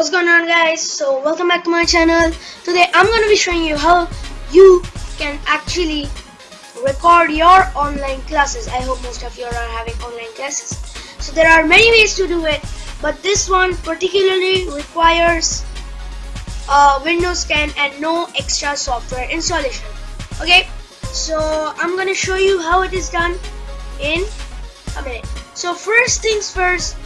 what's going on guys? So welcome back to my channel. Today I'm going to be showing you how you can actually record your online classes. I hope most of you are having online classes. So there are many ways to do it but this one particularly requires uh, Windows 10 and no extra software installation. Okay? So I'm gonna show you how it is done in a minute. So first things first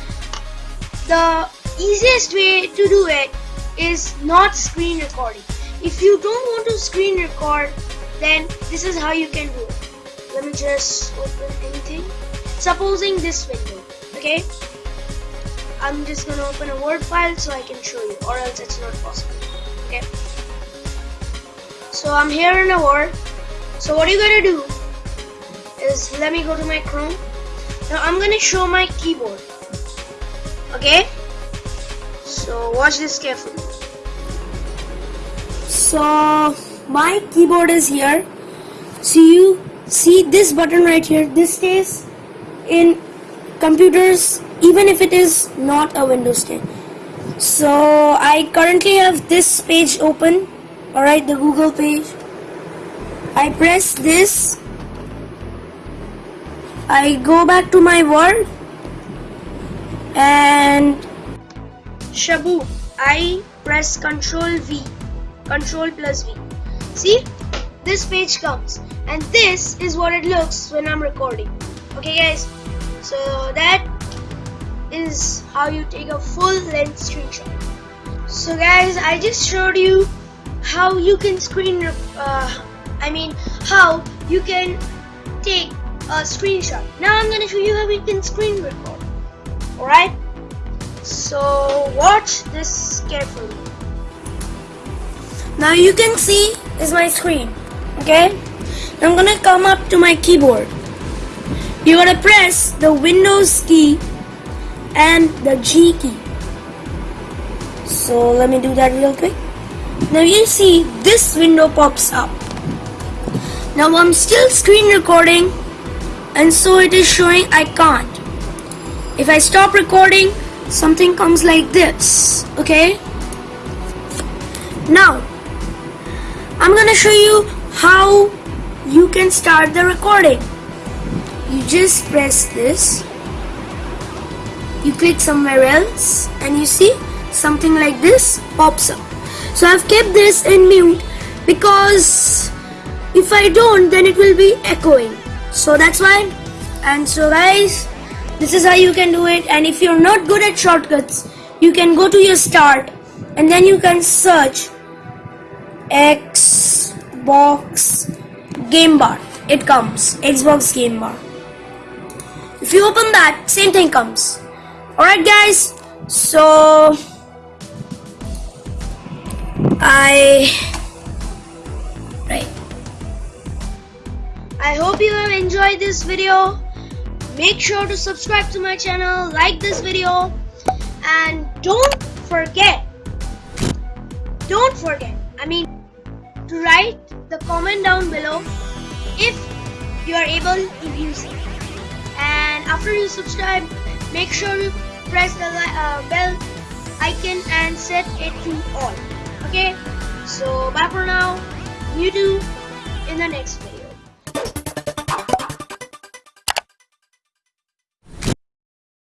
the easiest way to do it is not screen recording. If you don't want to screen record, then this is how you can do it. Let me just open anything. Supposing this window, okay? I'm just gonna open a Word file so I can show you, or else it's not possible, okay? So I'm here in a Word. So what you're gonna do is, let me go to my Chrome. Now I'm gonna show my keyboard, okay? So watch this carefully. So my keyboard is here. So you see this button right here. This stays in computers even if it is not a Windows 10. So I currently have this page open. Alright, the Google page. I press this. I go back to my Word and Shabu, I press Control V, Control plus V. See, this page comes, and this is what it looks when I'm recording. Okay, guys, so that is how you take a full length screenshot. So, guys, I just showed you how you can screen, uh, I mean, how you can take a screenshot. Now, I'm gonna show you how we can screen record. Alright? So watch this carefully. Now you can see is my screen. Okay? I'm gonna come up to my keyboard. You're gonna press the Windows key and the G key. So let me do that real quick. Now you see this window pops up. Now I'm still screen recording and so it is showing I can't. If I stop recording, something comes like this okay? Now I'm gonna show you how you can start the recording. You just press this. You click somewhere else and you see something like this pops up. So I've kept this in mute because if I don't then it will be echoing. So that's why and so guys this is how you can do it and if you're not good at shortcuts, you can go to your start and then you can search Xbox Game Bar. It comes, Xbox Game Bar. If you open that, same thing comes. Alright guys, so I right. I hope you have enjoyed this video make sure to subscribe to my channel like this video and don't forget don't forget I mean to write the comment down below if you are able to use it and after you subscribe make sure you press the uh, bell icon and set it to all. Okay? So bye for now. You do in the next video